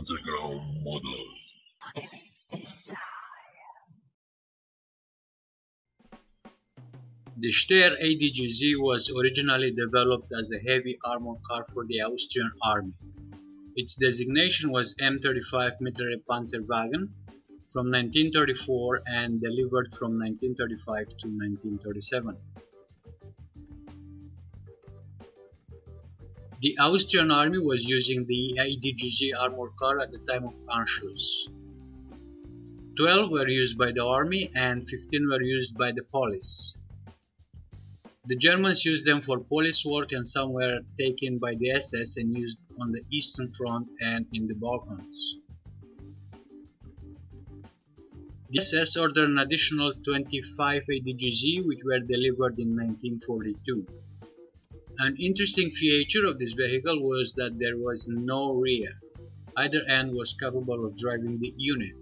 underground models. The Steyr ADGZ was originally developed as a heavy armored car for the Austrian army. Its designation was M35 Mittlere Panzerwagen from 1934 and delivered from 1935 to 1937. The Austrian army was using the ADGZ armored car at the time of Anschluss. 12 were used by the army and 15 were used by the police. The Germans used them for police work and some were taken by the SS and used on the Eastern Front and in the Balkans. The SS ordered an additional 25 ADGZ which were delivered in 1942. An interesting feature of this vehicle was that there was no rear. Either end was capable of driving the unit.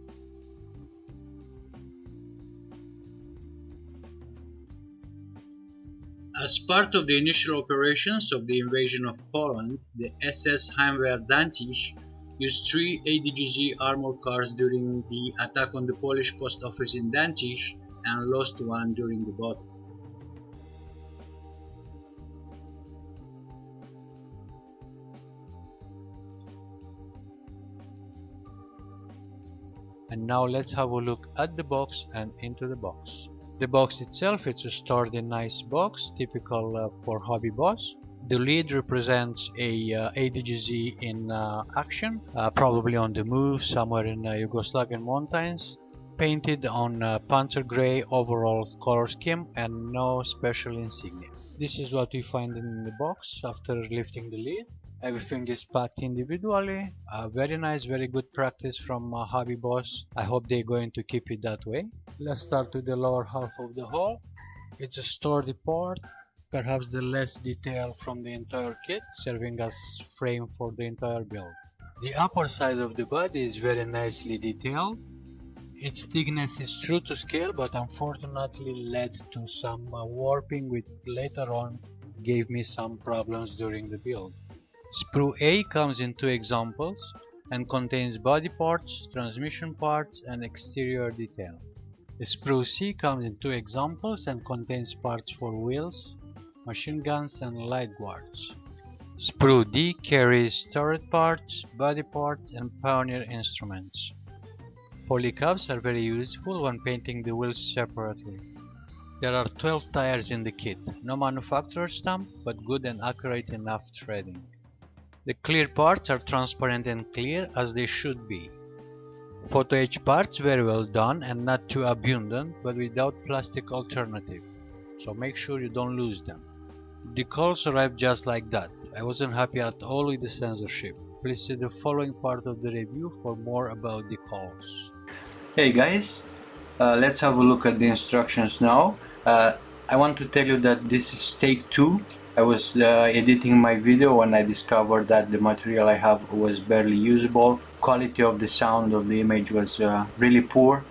As part of the initial operations of the invasion of Poland, the SS Heimwehr Danzig used three ADGZ armored cars during the attack on the Polish post office in Danzig and lost one during the battle. And now let's have a look at the box and into the box. The box itself is a stored in nice box, typical uh, for Hobby Boss. The lead represents a uh, ADGZ in uh, action, uh, probably on the move somewhere in uh, Yugoslavian mountains, painted on uh, Panzer Grey overall color scheme and no special insignia. This is what we find in the box after lifting the lid. Everything is packed individually. Uh, very nice, very good practice from uh, Hobby Boss. I hope they're going to keep it that way. Let's start with the lower half of the hull. It's a sturdy part, perhaps the less detail from the entire kit, serving as frame for the entire build. The upper side of the body is very nicely detailed. Its thickness is true to scale, but unfortunately led to some uh, warping which later on gave me some problems during the build. Sprue A comes in two examples and contains body parts, transmission parts and exterior detail. Sprue C comes in two examples and contains parts for wheels, machine guns and light guards. Sprue D carries turret parts, body parts and pioneer instruments. Polycaps are very useful when painting the wheels separately. There are 12 tires in the kit, no manufacturer stamp but good and accurate enough threading. The clear parts are transparent and clear as they should be. Photo etch parts very well done and not too abundant but without plastic alternative, so make sure you don't lose them. The calls arrived just like that. I wasn't happy at all with the censorship. Please see the following part of the review for more about the calls. Hey guys, uh, let's have a look at the instructions now. Uh, I want to tell you that this is take 2 I was uh, editing my video when I discovered that the material I have was barely usable. Quality of the sound of the image was uh, really poor.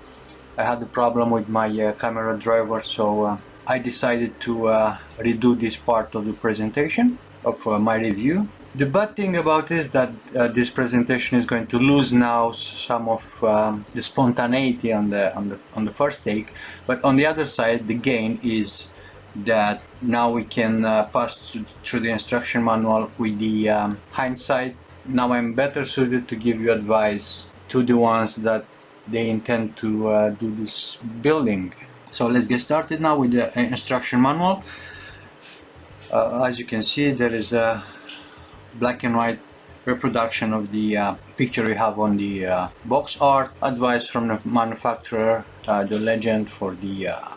I had a problem with my uh, camera driver so uh, I decided to uh, redo this part of the presentation of uh, my review. The bad thing about is that this presentation is going to lose now some of um, the spontaneity on the, on the on the first take, but on the other side the gain is that now we can uh, pass through the instruction manual with the um, hindsight. Now I'm better suited to give you advice to the ones that they intend to uh, do this building. So let's get started now with the instruction manual. Uh, as you can see there is a black and white reproduction of the uh, picture we have on the uh, box art, advice from the manufacturer, uh, the legend for the uh,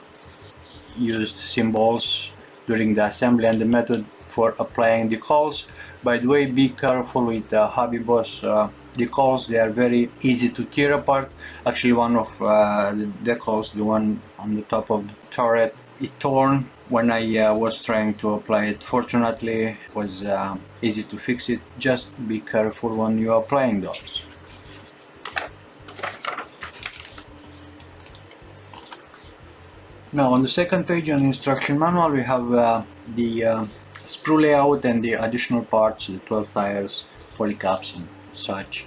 used symbols during the assembly and the method for applying the decals. By the way, be careful with the Hobby Boss uh, decals, they are very easy to tear apart. Actually one of uh, the decals, the one on the top of the turret, it torn when I uh, was trying to apply it. Fortunately, it was uh, easy to fix it. Just be careful when you are applying those. Now on the second page on the instruction manual we have uh, the uh, sprue layout and the additional parts, the 12 tires, polycaps and such.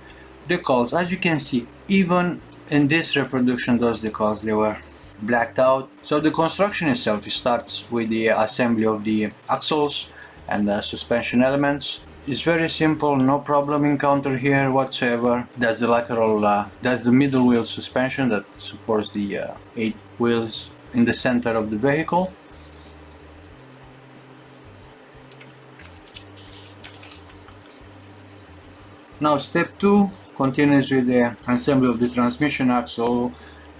decals as you can see even in this reproduction those decals they were blacked out. So the construction itself starts with the assembly of the axles and the suspension elements. It's very simple no problem encountered here whatsoever. That's the lateral uh, that's the middle wheel suspension that supports the uh, eight wheels in the center of the vehicle. Now step two continues with the assembly of the transmission axle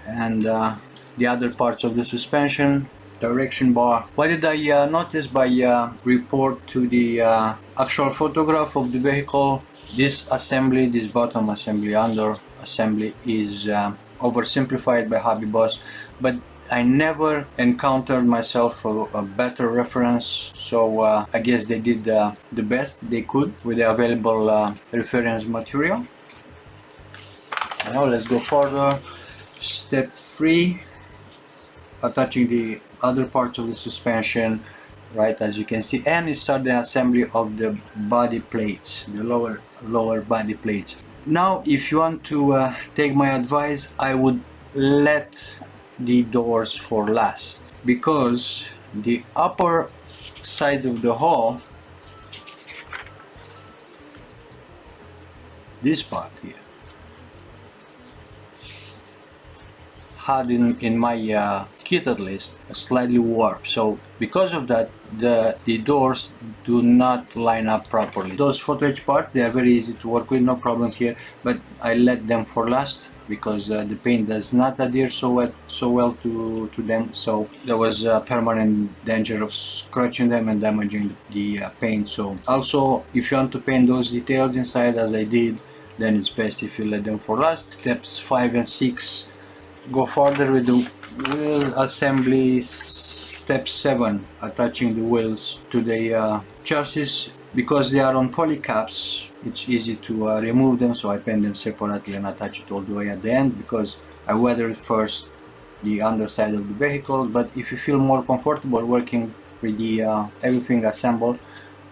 and uh, the other parts of the suspension direction bar. What did I uh, notice by uh, report to the uh, actual photograph of the vehicle? This assembly this bottom assembly under assembly is uh, oversimplified by Hobby Boss but I never encountered myself a, a better reference so uh, I guess they did uh, the best they could with the available uh, reference material. Now let's go further. Step 3 attaching the other parts of the suspension right as you can see and start the assembly of the body plates the lower lower body plates. Now if you want to uh, take my advice I would let the doors for last. Because the upper side of the hull this part here had in, in my uh, kit at least slightly warped so because of that the the doors do not line up properly. Those etch parts they are very easy to work with no problems here but I let them for last because uh, the paint does not adhere so well, so well to, to them. So there was a permanent danger of scratching them and damaging the uh, paint so also if you want to paint those details inside as I did then it's best if you let them for last. Steps 5 and 6 go further with the wheel assembly. Step 7 attaching the wheels to the uh, chassis because they are on poly caps it's easy to uh, remove them so I paint them separately and attach it all the way at the end because I weathered first the underside of the vehicle but if you feel more comfortable working with the uh, everything assembled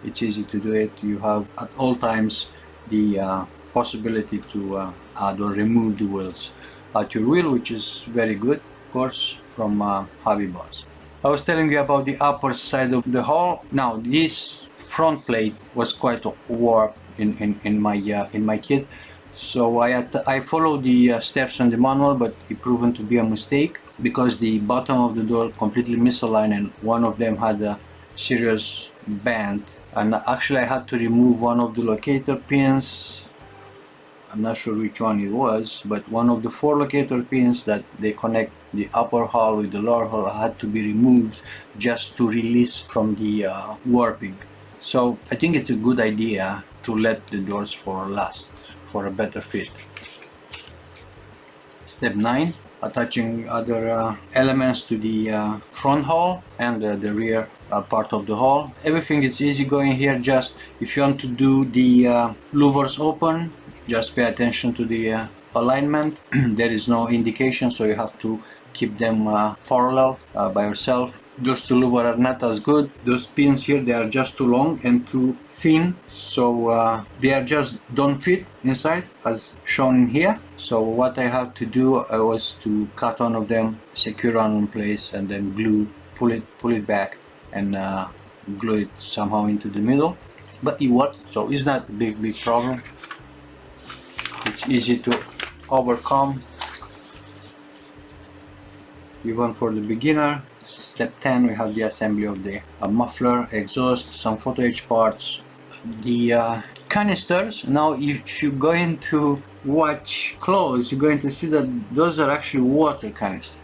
it's easy to do it you have at all times the uh, possibility to uh, add or remove the wheels at your wheel which is very good of course from uh, Hobby Boss. I was telling you about the upper side of the hull. Now this front plate was quite warped in, in, in my uh, in my kit so I, I followed the uh, steps on the manual but it proven to be a mistake because the bottom of the door completely misaligned and one of them had a serious bend. And actually I had to remove one of the locator pins. I'm not sure which one it was, but one of the four locator pins that they connect the upper hull with the lower hull had to be removed just to release from the uh, warping. So I think it's a good idea to let the doors for last for a better fit. Step 9 attaching other uh, elements to the uh, front hull and uh, the rear uh, part of the hull. Everything is easy going here just if you want to do the uh, louvers open just pay attention to the uh, alignment there is no indication so you have to keep them parallel by yourself those two louvers are not as good those pins here they are just too long and too thin. So uh, they are just don't fit inside as shown in here. So what I have to do uh, was to cut one of them secure one in place and then glue pull it pull it back and uh, glue it somehow into the middle. But it worked so it's not a big big problem. It's easy to overcome. Even for the beginner step 10 we have the assembly of the uh, muffler exhaust some photo etch parts the uh, canisters. Now if you're going to watch close you're going to see that those are actually water canisters.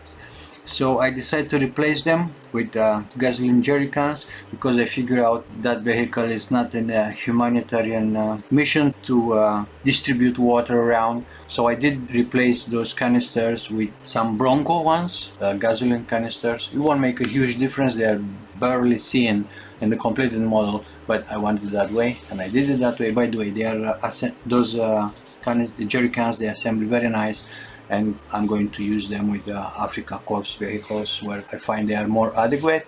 So I decided to replace them with uh, gasoline jerry cans because I figure out that vehicle is not in a humanitarian uh, mission to uh, distribute water around so I did replace those canisters with some Bronco ones uh, gasoline canisters it won't make a huge difference they are barely seen in the completed model but I wanted that way and I did it that way by the way they are uh, those uh, jerry cans they assemble very nice and I'm going to use them with the Africa Corps vehicles where I find they are more adequate.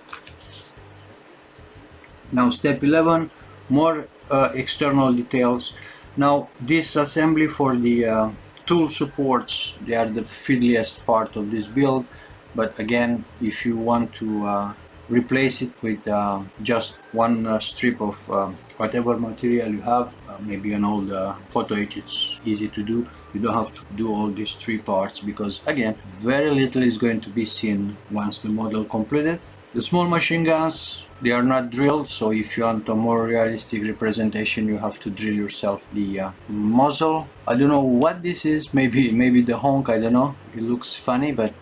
Now step 11, more uh, external details. Now this assembly for the uh, tool supports, they are the fiddliest part of this build. But again, if you want to uh, replace it with uh, just one uh, strip of uh, whatever material you have, uh, maybe an old photo etch, it's easy to do. You don't have to do all these three parts because again, very little is going to be seen once the model completed. The small machine guns, they are not drilled, so if you want a more realistic representation, you have to drill yourself the uh, muzzle. I don't know what this is, maybe maybe the honk, I don't know. It looks funny, but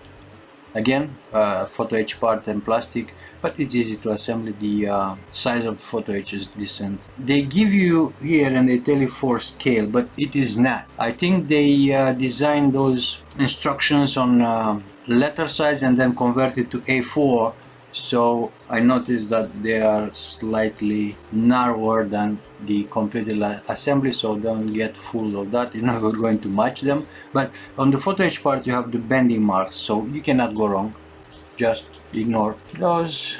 again, uh, photo etch part and plastic, but it's easy to assemble. The uh, size of the photo etch is decent. They give you here and they tell you for scale, but it is not. I think they uh, designed those instructions on uh, letter size and then converted to A4 so I noticed that they are slightly narrower than the completed assembly so don't get fooled of that. You're never going to match them. But on the photo etch part you have the bending marks so you cannot go wrong. Just ignore those.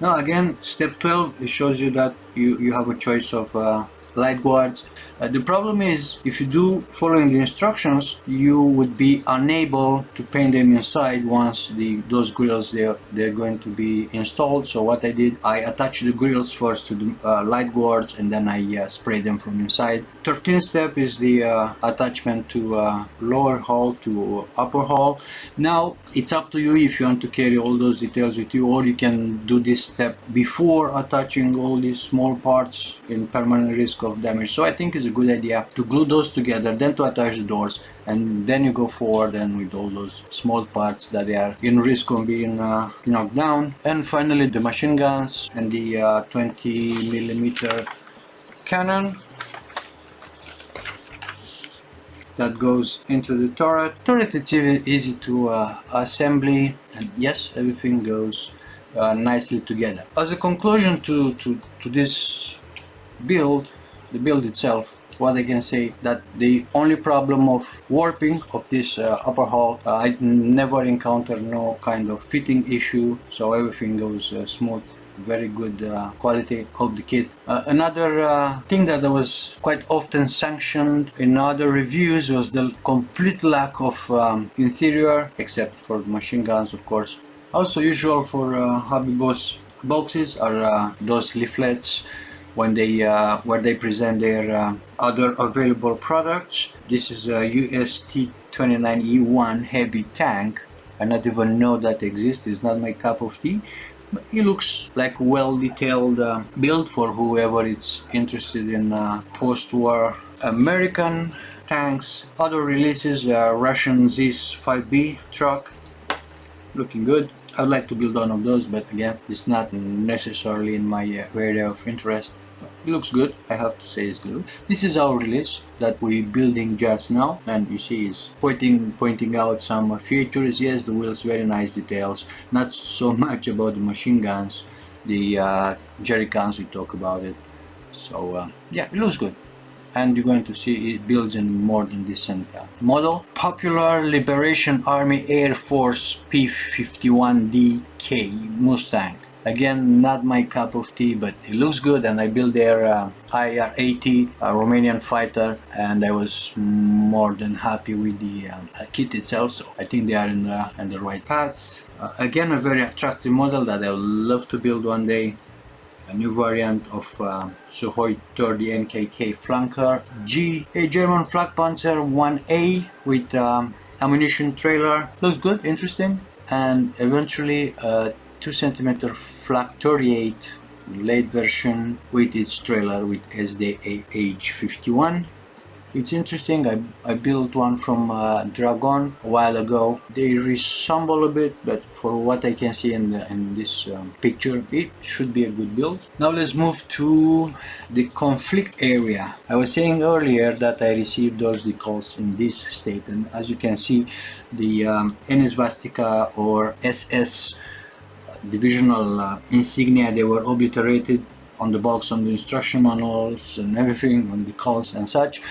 Now again step 12 it shows you that you you have a choice of uh, light guards uh, the problem is if you do following the instructions you would be unable to paint them inside once the those grills they're, they're going to be installed. So what I did I attached the grills first to the uh, light guards and then I uh, spray them from inside. 13th step is the uh, attachment to uh, lower hull to upper hull. Now it's up to you if you want to carry all those details with you or you can do this step before attaching all these small parts in permanent risk of damage so I think it's a good idea to glue those together then to attach the doors and then you go forward and with all those small parts that they are in risk of being uh, knocked down and finally the machine guns and the uh, 20 millimeter cannon that goes into the turret. Turret it's easy to uh, assembly and yes everything goes uh, nicely together. As a conclusion to, to, to this build, the build itself, what I can say that the only problem of warping of this uh, upper hull uh, I never encountered no kind of fitting issue so everything goes uh, smooth very good uh, quality of the kit. Uh, another uh, thing that was quite often sanctioned in other reviews was the complete lack of um, interior except for machine guns of course. Also usual for Hobby Boss boxes are those leaflets when they uh, where they present their uh, other available products. This is a US T29E1 heavy tank. I not even know that exists. It's not my cup of tea. But it looks like well detailed uh, build for whoever is interested in uh, post-war American tanks. Other releases, Russian ZIS-5B truck, looking good. I'd like to build one of those, but again, it's not necessarily in my uh, area of interest. It looks good, I have to say it's good. This is our release that we're building just now, and you see it's pointing pointing out some features. Yes, the wheels, very nice details. Not so much about the machine guns, the uh, jerry cans we talk about it. So uh, yeah, it looks good and you're going to see it builds in more than decent uh, model. Popular Liberation Army Air Force P-51DK Mustang. Again, not my cup of tea, but it looks good and I built their uh, IAR-80 a Romanian fighter and I was more than happy with the uh, kit itself, so I think they are in the, in the right path. Uh, again, a very attractive model that I would love to build one day a new variant of uh, Sukhoi 30 MKK flanker G, a German flak panzer 1A with um, ammunition trailer. Looks good, interesting. And eventually a 2 centimeter flak 38 late version with its trailer with SDA H51 it's interesting, I, I built one from uh, Dragon a while ago. They resemble a bit, but for what I can see in, the, in this um, picture, it should be a good build. Now let's move to the conflict area. I was saying earlier that I received those decals in this state, and as you can see, the um, NS Svastika or SS divisional uh, insignia, they were obliterated on the box, on the instruction manuals and everything, on the calls and such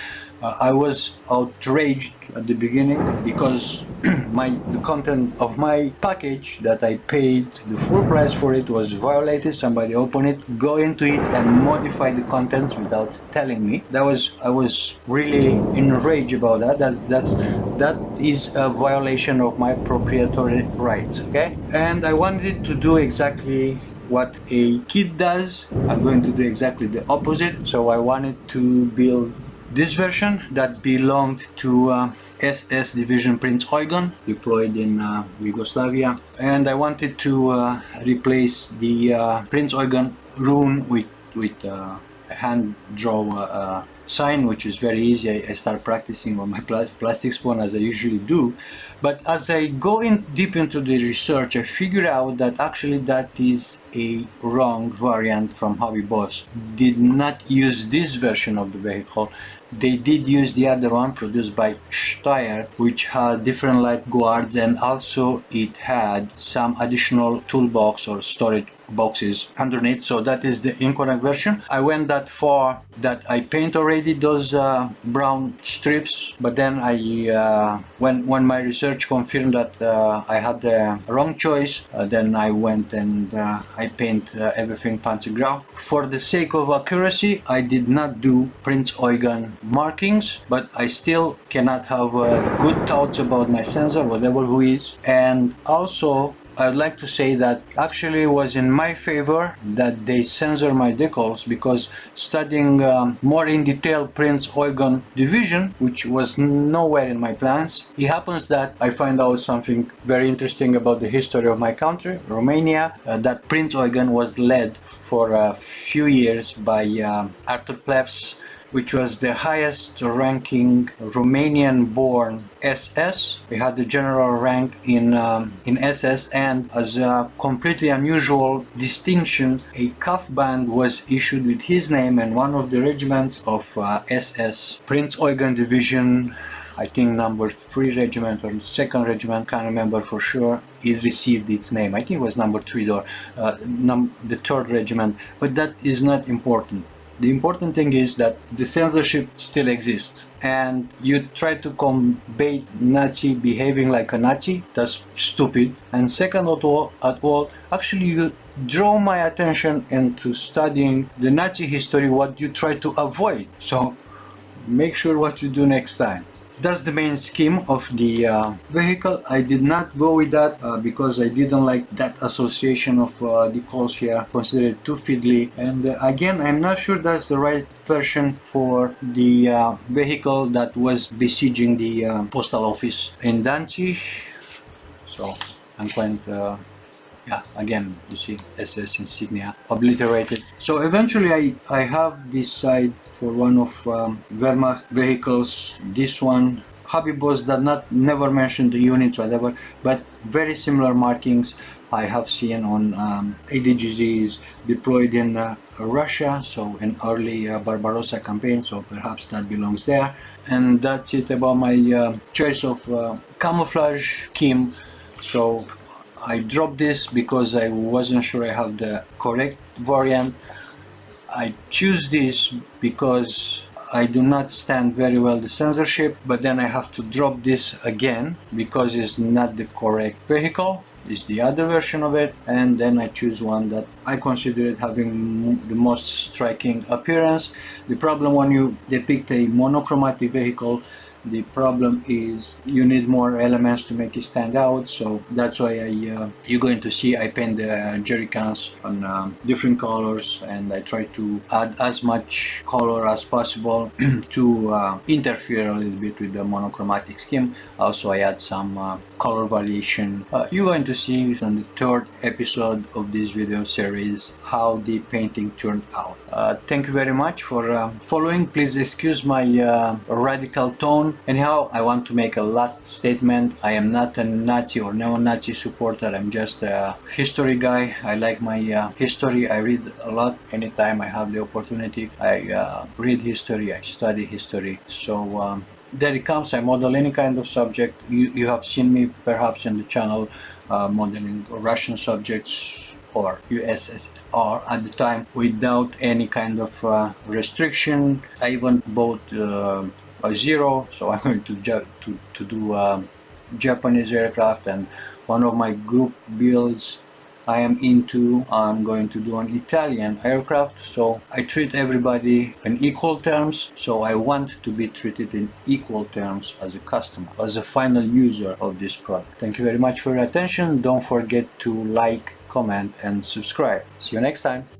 Uh, I was outraged at the beginning because my the content of my package that I paid the full price for it was violated. Somebody opened it, go into it and modify the contents without telling me. That was I was really enraged about that. That that's that is a violation of my proprietary rights. Okay, and I wanted to do exactly what a kid does. I'm going to do exactly the opposite. So I wanted to build this version that belonged to uh, SS Division Prince Eugen deployed in uh, Yugoslavia. And I wanted to uh, replace the uh, Prince Eugen rune with, with uh, a hand draw uh, sign which is very easy. I, I start practicing on my pl plastic spoon as I usually do. But as I go in deep into the research I figure out that actually that is a wrong variant from Hobby Boss. Did not use this version of the vehicle they did use the other one produced by Steyr which had different light guards and also it had some additional toolbox or storage boxes underneath so that is the incorrect version. I went that far that I paint already those uh, brown strips but then I uh, when when my research confirmed that uh, I had the wrong choice uh, then I went and uh, I paint uh, everything Panzergrau for the sake of accuracy I did not do Prince Eugen markings but I still cannot have good thoughts about my censor whatever who is. And also I'd like to say that actually it was in my favor that they censor my decals because studying um, more in detail Prince Eugen division, which was nowhere in my plans, it happens that I find out something very interesting about the history of my country, Romania, uh, that Prince Eugen was led for a few years by uh, Artur Phleps which was the highest ranking Romanian born SS. We had the general rank in, um, in SS and as a completely unusual distinction, a cuff band was issued with his name and one of the regiments of uh, SS Prince Eugen Division I think number 3 regiment or 2nd regiment, can't remember for sure, it received its name. I think it was number 3 or uh, num the 3rd regiment, but that is not important. The important thing is that the censorship still exists and you try to combat Nazi behaving like a Nazi, that's stupid. And second of all, at all, actually you draw my attention into studying the Nazi history, what you try to avoid. So make sure what you do next time that's the main scheme of the uh, vehicle. I did not go with that uh, because I didn't like that association of uh, the calls here considered too fiddly. And uh, again I'm not sure that's the right version for the uh, vehicle that was besieging the uh, postal office in Danzig. So I'm quite yeah again you see SS insignia obliterated. So eventually I, I have this side for one of um, Wehrmacht vehicles. This one Hobby Boss did not never mention the units whatever but very similar markings I have seen on um, ADGZs deployed in uh, Russia. So in early uh, Barbarossa campaign so perhaps that belongs there. And that's it about my uh, choice of uh, camouflage scheme. So I dropped this because I wasn't sure I have the correct variant. I choose this because I do not stand very well the censorship, but then I have to drop this again because it's not the correct vehicle. It's the other version of it, and then I choose one that I consider it having the most striking appearance. The problem when you depict a monochromatic vehicle the problem is you need more elements to make it stand out so that's why I uh, you're going to see I paint the jerry cans on um, different colors and I try to add as much color as possible to uh, interfere a little bit with the monochromatic scheme also I add some uh, color variation uh, you're going to see on the third episode of this video series how the painting turned out uh, thank you very much for uh, following please excuse my radical tone Anyhow, I want to make a last statement. I am not a Nazi or neo-Nazi supporter. I'm just a history guy. I like my uh, history. I read a lot anytime I have the opportunity. I uh, read history. I study history. So um, there it comes. I model any kind of subject. You, you have seen me perhaps in the channel uh, modeling Russian subjects or USSR at the time without any kind of uh, restriction. I even bought uh, a zero so I'm going to to, to do um, Japanese aircraft and one of my group builds I am into I'm going to do an Italian aircraft so I treat everybody in equal terms so I want to be treated in equal terms as a customer as a final user of this product. Thank you very much for your attention. Don't forget to like comment and subscribe. See you next time